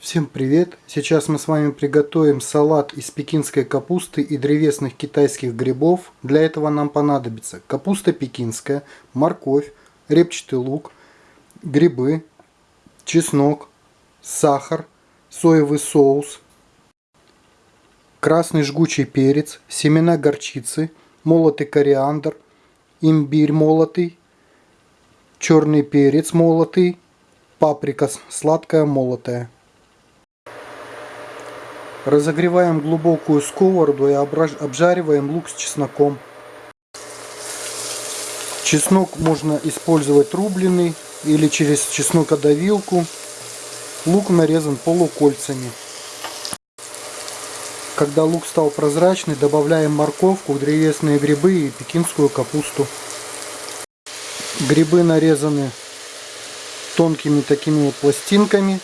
Всем привет! Сейчас мы с вами приготовим салат из пекинской капусты и древесных китайских грибов. Для этого нам понадобится капуста пекинская, морковь, репчатый лук, грибы, чеснок, сахар, соевый соус, красный жгучий перец, семена горчицы, молотый кориандр, имбирь молотый, черный перец молотый, паприка сладкая молотая. Разогреваем глубокую сковороду и обжариваем лук с чесноком. Чеснок можно использовать рубленый или через чеснокодавилку. Лук нарезан полукольцами. Когда лук стал прозрачный, добавляем морковку, древесные грибы и пекинскую капусту. Грибы нарезаны тонкими такими вот пластинками.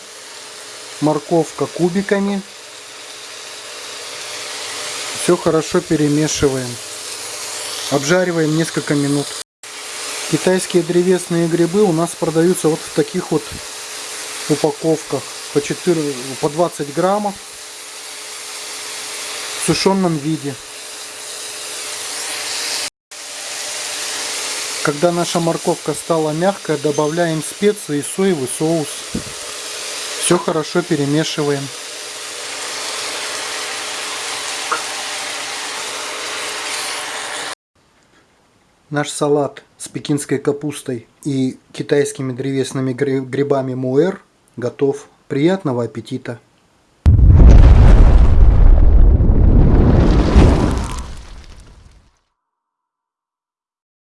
Морковка кубиками. Все хорошо перемешиваем. Обжариваем несколько минут. Китайские древесные грибы у нас продаются вот в таких вот упаковках по 4, по 20 граммов в сушеном виде. Когда наша морковка стала мягкая, добавляем специи и соевый соус. Все хорошо перемешиваем. Наш салат с пекинской капустой и китайскими древесными грибами муэр готов. Приятного аппетита!